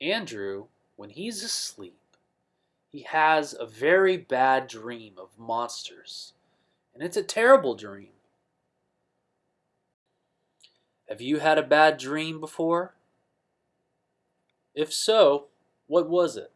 Andrew, when he's asleep, he has a very bad dream of monsters, and it's a terrible dream. Have you had a bad dream before? If so, what was it?